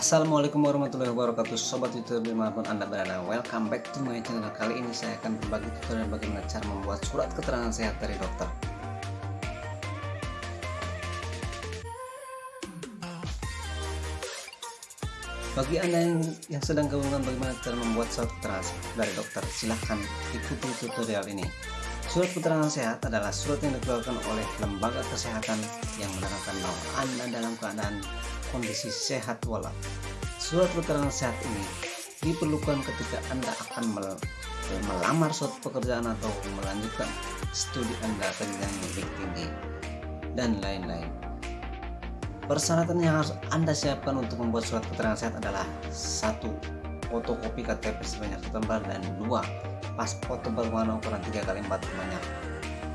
Assalamualaikum warahmatullahi wabarakatuh. Sobat youtube di mana pun anda berada Welcome back to my channel. Kali ini saya akan berbagi tutorial bagaimana cara membuat surat keterangan sehat dari dokter. Bagi anda yang, yang sedang kebingungan bagaimana cara membuat surat keterangan sehat dari dokter Silahkan ikuti tutorial ini. Surat keterangan sehat adalah surat yang dikeluarkan oleh lembaga kesehatan yang menerangkan bahwa Anda dalam keadaan kondisi sehat walafiat. Surat keterangan sehat ini diperlukan ketika Anda akan melamar suatu pekerjaan atau melanjutkan studi Anda ke jenjang tinggi dan lain-lain. Persyaratan yang harus Anda siapkan untuk membuat surat keterangan sehat adalah satu fotokopi KTP sebanyak satu lembar dan dua paspor tebal warna ukuran 3 kali 4 sebanyak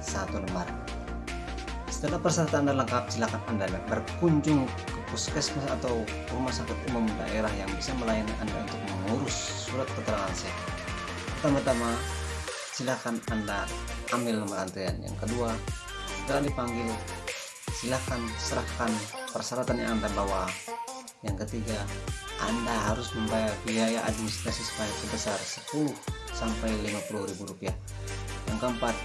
satu lembar. Setelah persyaratan Anda lengkap, silakan Anda berkunjung puskesmas atau rumah sakit umum daerah yang bisa melayani Anda untuk mengurus surat keterangan sehat. Pertama-tama, silakan Anda ambil nomor antrian. Yang kedua, setelah dipanggil, silakan serahkan persyaratan yang Anda bawa. Yang ketiga, Anda harus membayar biaya administrasi sebesar 10 sampai 50 ribu rupiah. Yang keempat,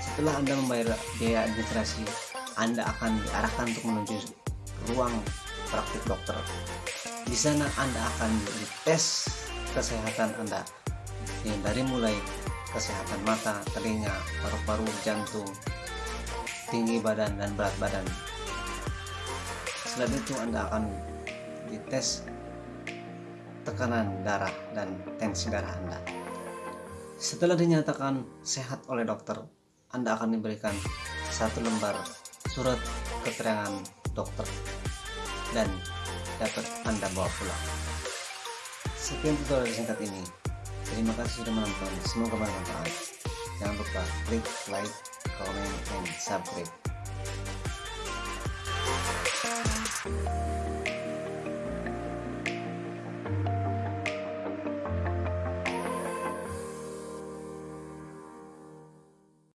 setelah Anda membayar biaya administrasi, Anda akan diarahkan untuk menuju ruang praktik dokter. Di sana Anda akan dites kesehatan Anda yang dari mulai kesehatan mata, telinga, paru-paru, jantung, tinggi badan dan berat badan. Setelah itu Anda akan dites tekanan darah dan tensi darah Anda. Setelah dinyatakan sehat oleh dokter, anda akan diberikan satu lembar surat keterangan dokter dan dapat Anda bawa pulang. Sekian tutorial singkat ini. Terima kasih sudah menonton. Semoga bermanfaat. Jangan lupa klik like, comment, and subscribe.